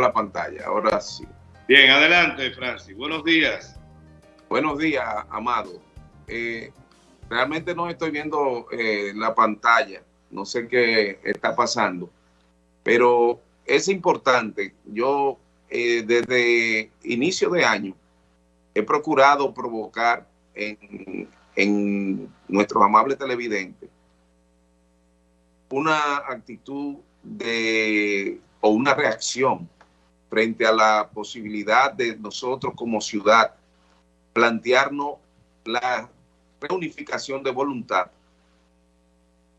la pantalla, ahora sí. Bien, adelante, Francis. Buenos días. Buenos días, Amado. Eh, realmente no estoy viendo eh, la pantalla, no sé qué está pasando, pero es importante. Yo eh, desde inicio de año he procurado provocar en, en nuestros amables televidentes una actitud de o una reacción frente a la posibilidad de nosotros como ciudad plantearnos la reunificación de voluntad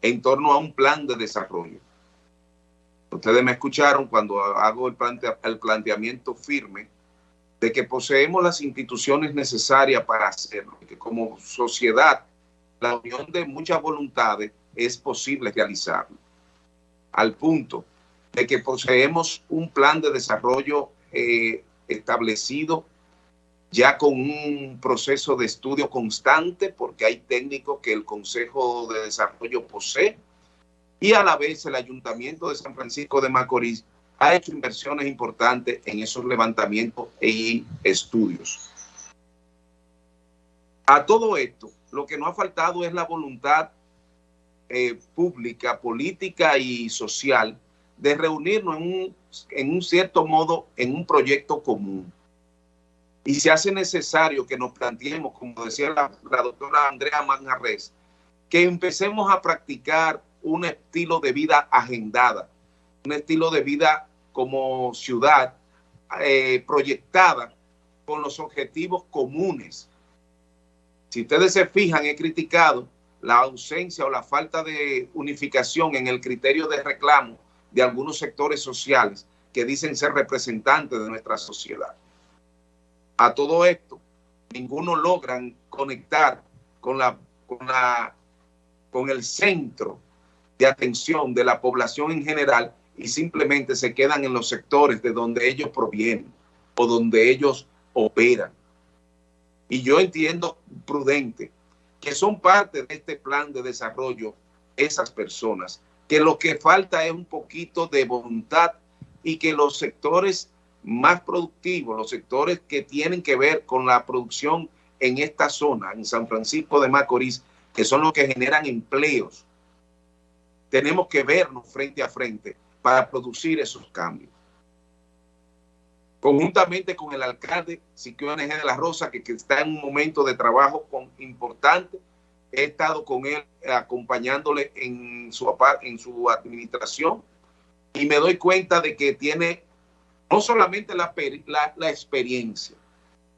en torno a un plan de desarrollo. Ustedes me escucharon cuando hago el, el planteamiento firme de que poseemos las instituciones necesarias para hacerlo, que como sociedad la unión de muchas voluntades es posible realizarlo. Al punto de que poseemos un plan de desarrollo eh, establecido ya con un proceso de estudio constante, porque hay técnicos que el Consejo de Desarrollo posee, y a la vez el Ayuntamiento de San Francisco de Macorís ha hecho inversiones importantes en esos levantamientos y estudios. A todo esto, lo que no ha faltado es la voluntad eh, pública, política y social de reunirnos en un, en un cierto modo en un proyecto común. Y se hace necesario que nos planteemos, como decía la, doctora Andrea Manjarres, que empecemos a practicar un estilo de vida agendada, un estilo de vida como ciudad eh, proyectada con los objetivos comunes. Si ustedes se fijan, he criticado la ausencia o la falta de unificación en el criterio de reclamo de algunos sectores sociales que dicen ser representantes de nuestra sociedad. A todo esto, ninguno logran conectar con, la, con, la, con el centro de atención de la población en general y simplemente se quedan en los sectores de donde ellos provienen o donde ellos operan. Y yo entiendo prudente que son parte de este plan de desarrollo esas personas que lo que falta es un poquito de voluntad y que los sectores más productivos, los sectores que tienen que ver con la producción en esta zona, en San Francisco de Macorís, que son los que generan empleos, tenemos que vernos frente a frente para producir esos cambios. Conjuntamente con el alcalde Siquio NG de la Rosa, que, está en un momento de trabajo importante, he estado con él acompañándole en su, en su administración y me doy cuenta de que tiene no solamente la, la, experiencia,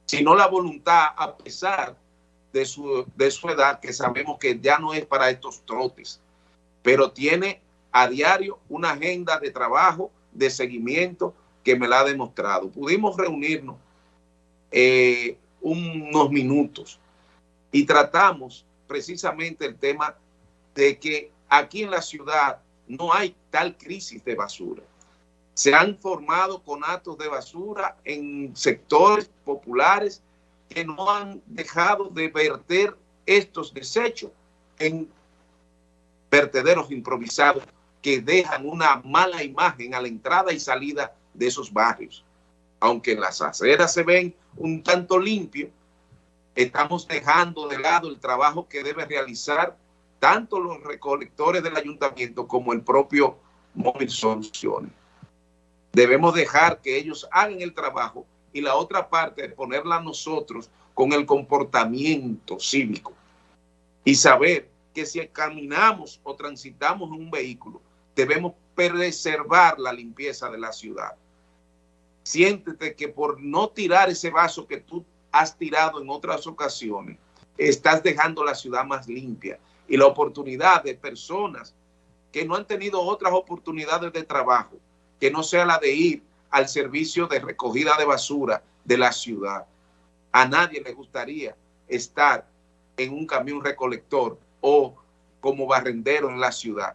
sino la voluntad a pesar de su, de su edad, que sabemos que ya no es para estos trotes, pero tiene a diario una agenda de trabajo, de seguimiento que me la ha demostrado. Pudimos reunirnos eh, unos minutos y tratamos precisamente el tema de que aquí en la ciudad no hay tal crisis de basura. Se han formado conatos de basura en sectores populares que no han dejado de verter estos desechos en vertederos improvisados que dejan una mala imagen a la entrada y salida de esos barrios. Aunque las aceras se ven un tanto limpios, estamos dejando de lado el trabajo que debe realizar tanto los recolectores del ayuntamiento como el propio Móvil Soluciones. Debemos dejar que ellos hagan el trabajo y la otra parte ponerla nosotros con el comportamiento cívico y saber que si caminamos o transitamos en un vehículo, debemos preservar la limpieza de la ciudad. Siéntete que por no tirar ese vaso que tú has tirado en otras ocasiones, estás dejando la ciudad más limpia y la oportunidad de personas que no han tenido otras oportunidades de trabajo, que no sea la de ir al servicio de recogida de basura de la ciudad. A nadie le gustaría estar en un camión recolector o como barrendero en la ciudad.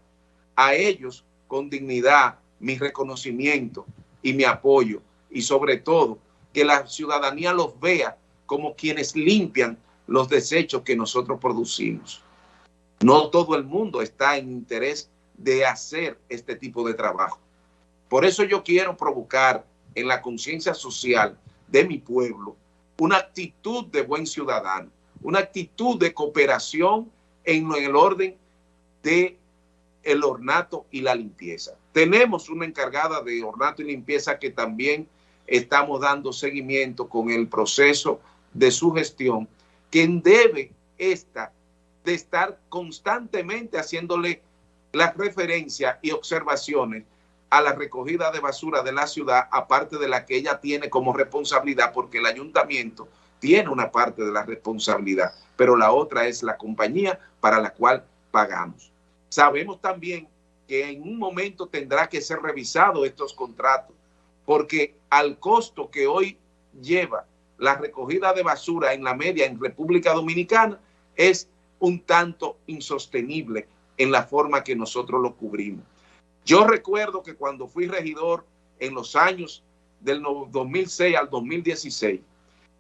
A ellos, con dignidad, mi reconocimiento y mi apoyo y sobre todo que la ciudadanía los vea como quienes limpian los desechos que nosotros producimos. No todo el mundo está en interés de hacer este tipo de trabajo. Por eso yo quiero provocar en la conciencia social de mi pueblo una actitud de buen ciudadano, una actitud de cooperación en el orden de el ornato y la limpieza. Tenemos una encargada de ornato y limpieza que también estamos dando seguimiento con el proceso de su gestión, quien debe esta de estar constantemente haciéndole las referencias y observaciones a la recogida de basura de la ciudad, aparte de la que ella tiene como responsabilidad, porque el ayuntamiento tiene una parte de la responsabilidad, pero la otra es la compañía para la cual pagamos. Sabemos también que en un momento tendrá que ser revisado estos contratos, porque al costo que hoy lleva la recogida de basura en la media en República Dominicana es un tanto insostenible en la forma que nosotros lo cubrimos. Yo recuerdo que cuando fui regidor en los años del 2006 al 2016,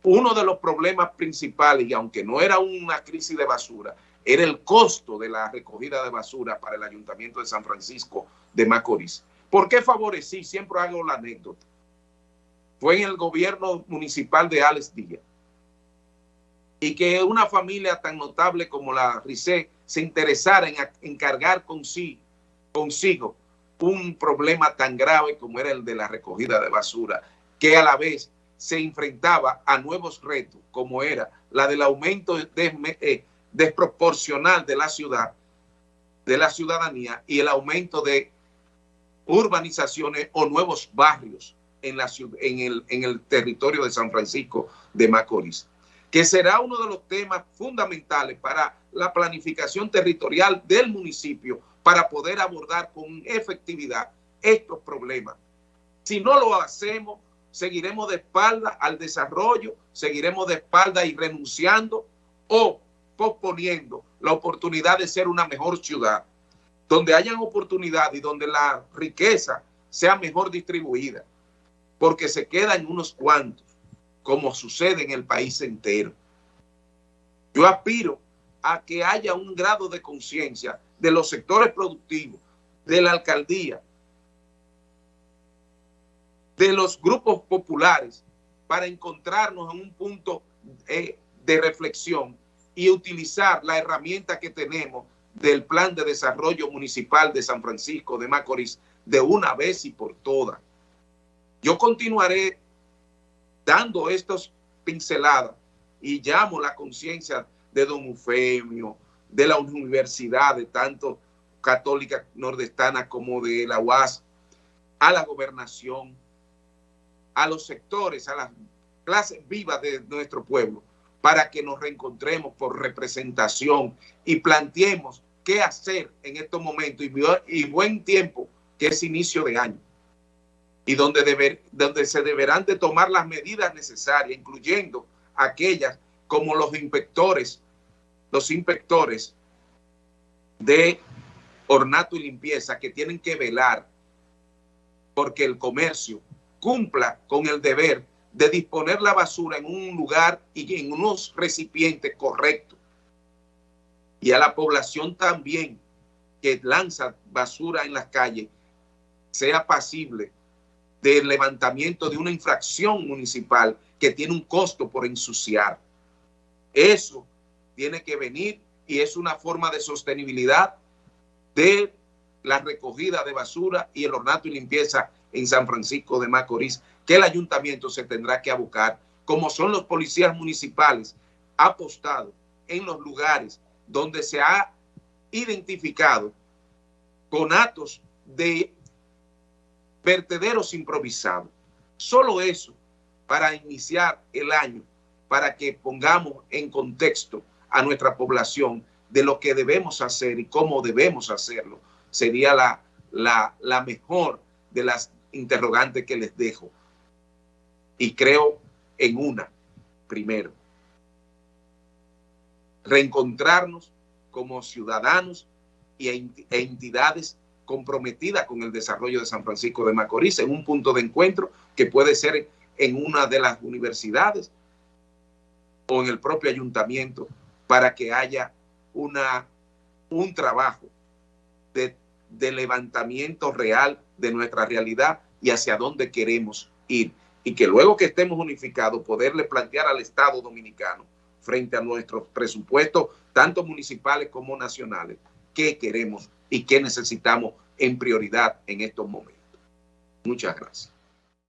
uno de los problemas principales, y aunque no era una crisis de basura, era el costo de la recogida de basura para el Ayuntamiento de San Francisco de Macorís. ¿Por qué favorecí? Siempre hago la anécdota. Fue en el gobierno municipal de Alex Díaz. Y que una familia tan notable como la RICE se interesara en encargar consigo un problema tan grave como era el de la recogida de basura, que a la vez se enfrentaba a nuevos retos, como era la del aumento eh, desproporcional de la ciudad, de la ciudadanía y el aumento de urbanizaciones o nuevos barrios en, el territorio de San Francisco de Macorís, que será uno de los temas fundamentales para la planificación territorial del municipio para poder abordar con efectividad estos problemas. Si no lo hacemos, seguiremos de espalda al desarrollo, seguiremos de espalda y renunciando o posponiendo la oportunidad de ser una mejor ciudad, donde hayan oportunidad y donde la riqueza sea mejor distribuida, porque se queda en unos cuantos, como sucede en el país entero. Yo aspiro a que haya un grado de conciencia de los sectores productivos, de la alcaldía, de los grupos populares, para encontrarnos en un punto eh, de reflexión y utilizar la herramienta que tenemos del Plan de Desarrollo Municipal de San Francisco de Macorís de una vez y por todas. Yo continuaré dando estas pinceladas y llamo la conciencia de don Eufemio, de la universidad, de tanto católica nordestana como de la UAS, a la gobernación, a los sectores, a las clases vivas de nuestro pueblo, para que nos reencontremos por representación y planteemos qué hacer en estos momentos y, buen tiempo, que es inicio de año, y donde, se deberán de tomar las medidas necesarias, incluyendo aquellas como los inspectores los inspectores de ornato y limpieza que tienen que velar porque el comercio cumpla con el deber de disponer la basura en un lugar y en unos recipientes correctos. Y a la población también que lanza basura en las calles sea pasible del levantamiento de una infracción municipal que tiene un costo por ensuciar. Eso tiene que venir y es una forma de sostenibilidad de la recogida de basura y el ornato y limpieza en San Francisco de Macorís, que el ayuntamiento se tendrá que abocar, como son los policías municipales apostados en los lugares donde se ha identificado con actos de vertederos improvisados. Solo eso para iniciar el año, para que pongamos en contexto a nuestra población de lo que debemos hacer y cómo debemos hacerlo, sería la, la, la mejor de las interrogantes que les dejo. Y creo en una, primero, reencontrarnos como ciudadanos y e, entidades comprometida con el desarrollo de San Francisco de Macorís en un punto de encuentro que puede ser en una de las universidades o en el propio ayuntamiento para que haya una, un trabajo de, de levantamiento real de nuestra realidad y hacia dónde queremos ir. Y que luego que estemos unificados, poderle plantear al Estado dominicano frente a nuestros presupuestos, tanto municipales como nacionales, qué queremos y qué necesitamos en prioridad en estos momentos. Muchas gracias.